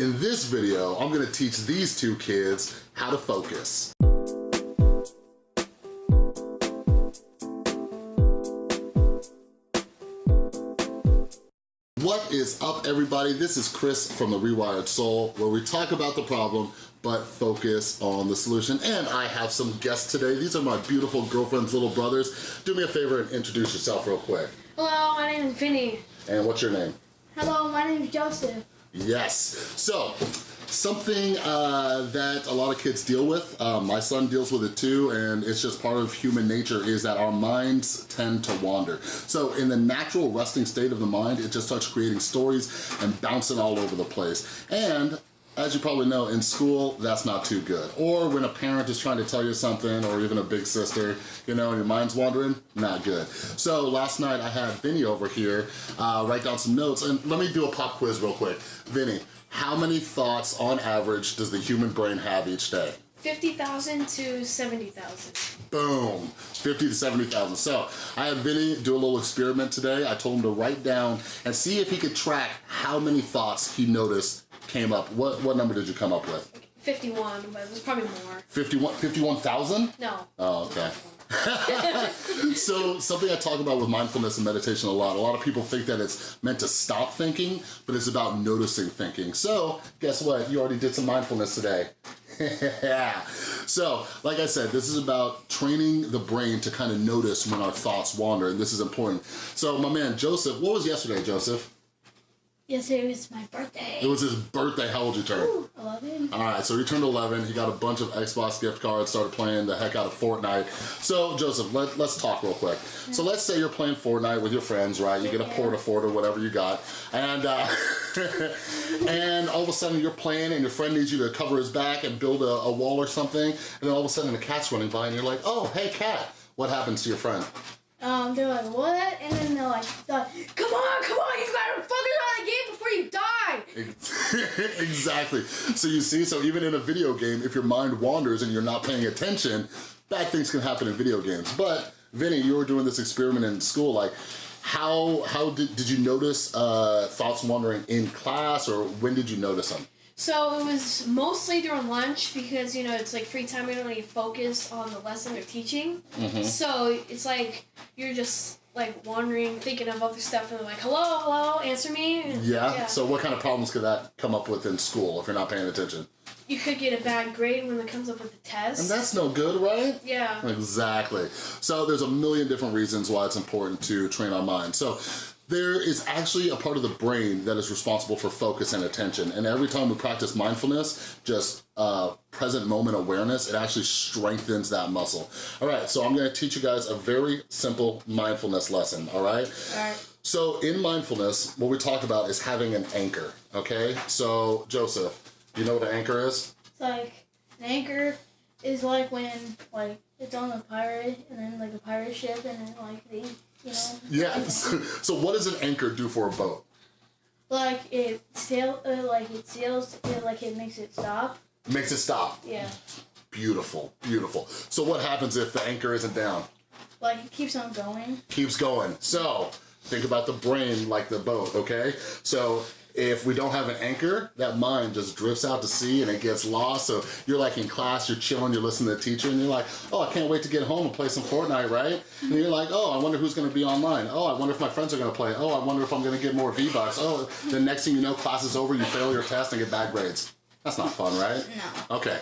In this video, I'm gonna teach these two kids how to focus. What is up everybody? This is Chris from The Rewired Soul where we talk about the problem but focus on the solution. And I have some guests today. These are my beautiful girlfriend's little brothers. Do me a favor and introduce yourself real quick. Hello, my name is Vinny. And what's your name? Hello, my name is Joseph. Yes. So, something uh, that a lot of kids deal with, uh, my son deals with it too, and it's just part of human nature, is that our minds tend to wander. So in the natural resting state of the mind, it just starts creating stories and bouncing all over the place. And as you probably know, in school, that's not too good. Or when a parent is trying to tell you something, or even a big sister, you know, and your mind's wandering, not good. So last night I had Vinny over here uh, write down some notes, and let me do a pop quiz real quick. Vinny, how many thoughts on average does the human brain have each day? 50,000 to 70,000. Boom, 50 to 70,000. So I had Vinny do a little experiment today. I told him to write down and see if he could track how many thoughts he noticed came up. What, what number did you come up with? 51, but it was probably more. 51 51,000? No. Oh, okay. so something I talk about with mindfulness and meditation a lot, a lot of people think that it's meant to stop thinking, but it's about noticing thinking. So guess what? You already did some mindfulness today. yeah. So, like I said, this is about training the brain to kind of notice when our thoughts wander, and this is important. So my man, Joseph, what was yesterday, Joseph? Yesterday was my birthday. It was his birthday. How old you turn? Ooh, 11. All right, so he turned 11. He got a bunch of Xbox gift cards, started playing the heck out of Fortnite. So, Joseph, let, let's talk real quick. So let's say you're playing Fortnite with your friends, right? You get a Port-a-Fort or whatever you got. And, uh, and all of a sudden you're playing and your friend needs you to cover his back and build a, a wall or something. And then all of a sudden a cat's running by and you're like, oh, hey, cat. What happens to your friend? Um, they're like, what? And then they're like, come on, come on, you gotta focus on the game before you die. exactly. So you see, so even in a video game, if your mind wanders and you're not paying attention, bad things can happen in video games. But Vinny, you were doing this experiment in school, like, how how did, did you notice uh, thoughts wandering in class or when did you notice them? So it was mostly during lunch because, you know, it's like free time, you don't really focus on the lesson they're teaching. Mm-hmm. So it's like you're just like wandering, thinking of other stuff, and they're like, hello, hello, answer me. And, Yeah? So what kind of problems could that come up with in school if you're not paying attention? You could get a bad grade when it comes up with the test. And that's no good, right? yeah. Exactly. So there's a million different reasons why it's important to train our mind. So there is actually a part of the brain that is responsible for focus and attention. And every time we practice mindfulness, just uh, present moment awareness, it actually strengthens that muscle. All right, so I'm gonna teach you guys a very simple mindfulness lesson, all right? All right. So in mindfulness, what we talk about is having an anchor, okay? So Joseph, do you know what an anchor is? It's like an anchor is like when like it's on a pirate and then like a pirate ship and then like they you know Yeah, so what does an anchor do for a boat? like it sail uh, like it sails it, like it makes it stop. Makes it stop. Yeah. Beautiful, beautiful. So what happens if the anchor isn't down? Like it keeps on going. Keeps going. So think about the brain like the boat, okay? So if we don't have an anchor, that mind just drifts out to sea and it gets lost. So you're like in class, you're chilling, you're listening to the teacher and you're like, oh, I can't wait to get home and play some Fortnite, right? And you're like, oh, I wonder who's gonna be online. Oh, I wonder if my friends are gonna play. Oh, I wonder if I'm gonna get more V-Bucks. Oh, the next thing you know, class is over, you fail your test and get bad grades. That's not fun, right? No. Okay,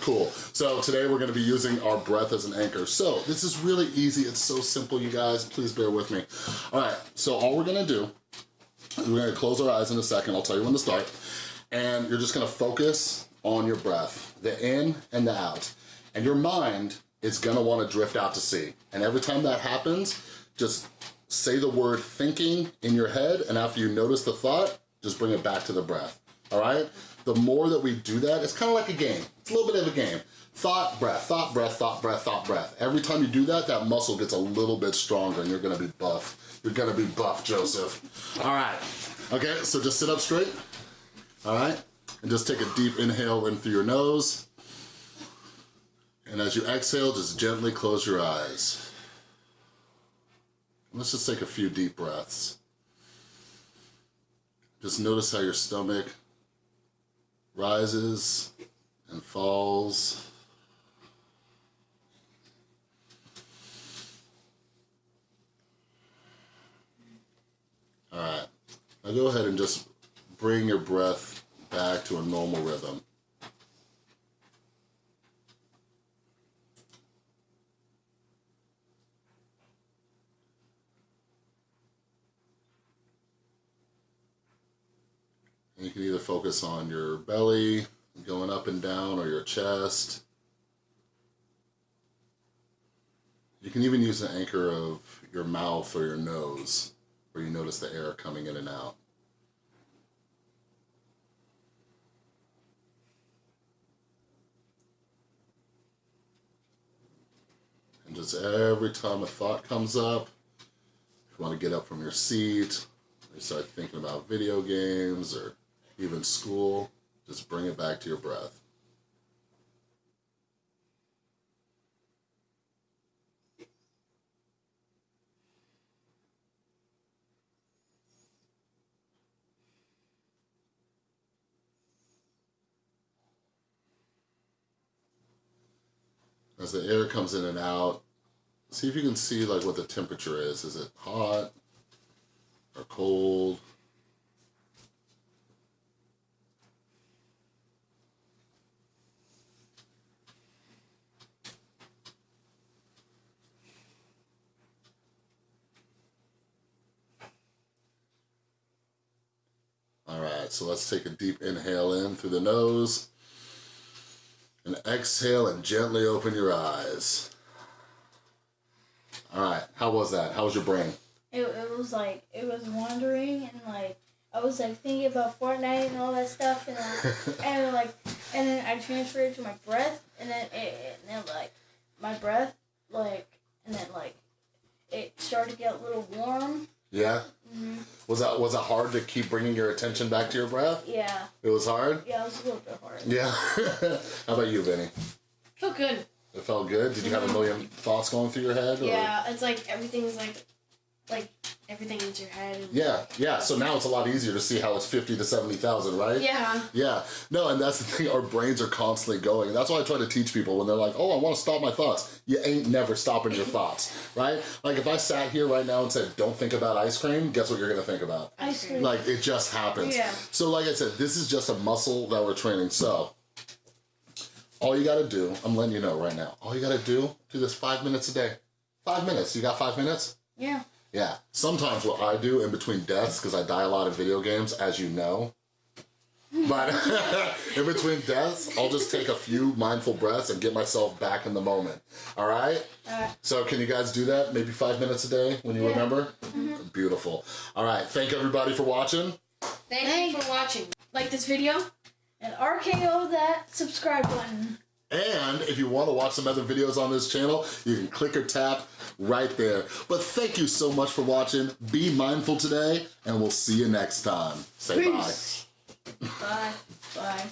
cool. So today we're gonna be using our breath as an anchor. So this is really easy. It's so simple, you guys. Please bear with me. All right, so all we're gonna do, we're gonna close our eyes in a second. I'll tell you when to start. And you're just gonna focus on your breath, the in and the out. And your mind is gonna wanna drift out to sea. And every time that happens, just say the word thinking in your head, and after you notice the thought, just bring it back to the breath, all right? The more that we do that, it's kind of like a game. It's a little bit of a game. Thought, breath, thought, breath, thought, breath, thought, breath. Every time you do that, that muscle gets a little bit stronger and you're gonna be buff. You're gonna be buff, Joseph. All right, okay, so just sit up straight, all right? And just take a deep inhale in through your nose. And as you exhale, just gently close your eyes. Let's just take a few deep breaths. Just notice how your stomach rises and falls. All right, now go ahead and just bring your breath back to a normal rhythm. And you can either focus on your belly going up and down or your chest. You can even use the anchor of your mouth or your nose where you notice the air coming in and out. And just every time a thought comes up, if you want to get up from your seat, you start thinking about video games or even school, just bring it back to your breath. As the air comes in and out, see if you can see like what the temperature is. Is it hot or cold? All right, so let's take a deep inhale in through the nose and exhale and gently open your eyes. All right, how was that? How was your brain? It, it was like it was wandering and like I was like thinking about Fortnite and all that stuff and uh, and like and then I transferred to my breath and then it and then like my breath like and then like it started to get a little warm. Yeah. hmm Was that was it hard to keep bringing your attention back to your breath? Yeah, It was hard. yeah, it was a little bit hard. Yeah. how about you, Vinny? Felt good. It felt good. Did you have a million thoughts going through your head? Or? Yeah, it's like everything's like, like everything in your head. Yeah, yeah. So now it's a lot easier to see how it's fifty to seventy thousand, right? Yeah. Yeah, no, and that's the thing, our brains are constantly going. And that's why I try to teach people when they're like, oh, I wanna stop my thoughts. You ain't never stopping your thoughts, right? Like if I sat here right now and said, don't think about ice cream, guess what you're gonna think about? Ice cream. Like it just happens. Yeah. So like I said, this is just a muscle that we're training. So all you gotta do, I'm letting you know right now, all you gotta do, do this five minutes a day. Five minutes, you got five minutes? Yeah. Yeah. Sometimes what I do in between deaths, because I die a lot of video games, as you know. But in between deaths, I'll just take a few mindful breaths and get myself back in the moment. All right? Alright. So can you guys do that? Maybe five minutes a day when you Yeah. remember? Mm-hmm. Beautiful. All right. Thank everybody for watching. Thank you for watching. Like this video? And RKO that subscribe button. And if you want to watch some other videos on this channel, you can click or tap right there. But thank you so much for watching. Be mindful today, and we'll see you next time. Say bye. Bye. Bye.